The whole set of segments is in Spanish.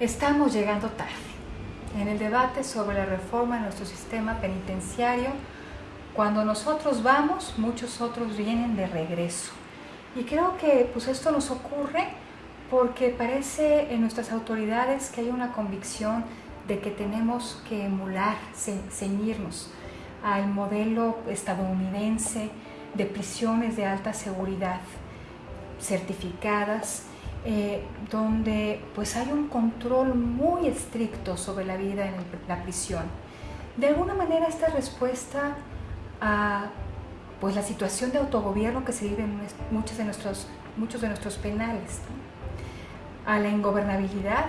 Estamos llegando tarde. En el debate sobre la reforma de nuestro sistema penitenciario, cuando nosotros vamos, muchos otros vienen de regreso. Y creo que pues esto nos ocurre porque parece en nuestras autoridades que hay una convicción de que tenemos que emular, ceñirnos al modelo estadounidense de prisiones de alta seguridad certificadas, eh, donde pues hay un control muy estricto sobre la vida en la prisión. De alguna manera esta respuesta a pues la situación de autogobierno que se vive en muchos de nuestros, muchos de nuestros penales, a la ingobernabilidad,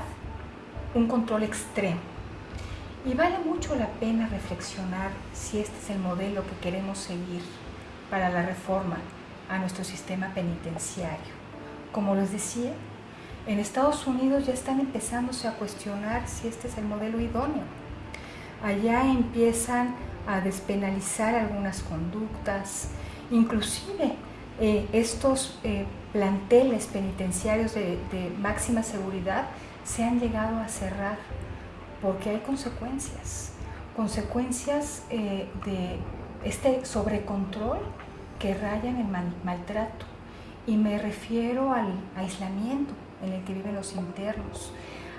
un control extremo. Y vale mucho la pena reflexionar si este es el modelo que queremos seguir para la reforma a nuestro sistema penitenciario. Como les decía, en Estados Unidos ya están empezándose a cuestionar si este es el modelo idóneo. Allá empiezan a despenalizar algunas conductas, inclusive eh, estos eh, planteles penitenciarios de, máxima seguridad se han llegado a cerrar porque hay consecuencias, consecuencias eh, de este sobrecontrol que rayan el maltrato. Y me refiero al aislamiento en el que viven los internos,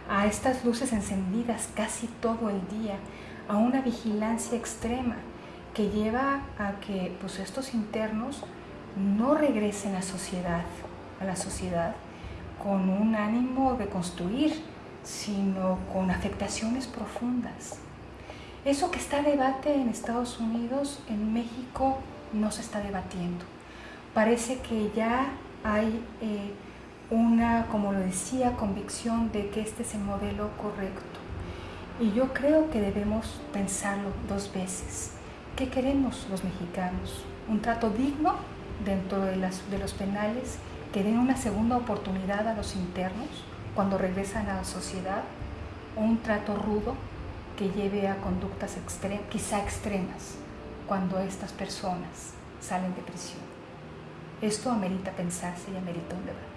a estas luces encendidas casi todo el día, a una vigilancia extrema que lleva a que pues, estos internos no regresen a, sociedad, a la sociedad con un ánimo de construir, sino con afectaciones profundas. Eso que está a debate en Estados Unidos, en México no se está debatiendo. Parece que ya hay eh, una, como lo decía, convicción de que este es el modelo correcto. Y yo creo que debemos pensarlo dos veces. ¿Qué queremos los mexicanos? ¿Un trato digno dentro de, las, de los penales que den una segunda oportunidad a los internos cuando regresan a la sociedad? ¿O un trato rudo que lleve a conductas quizá extremas cuando estas personas salen de prisión. Esto amerita pensarse y amerita un debate.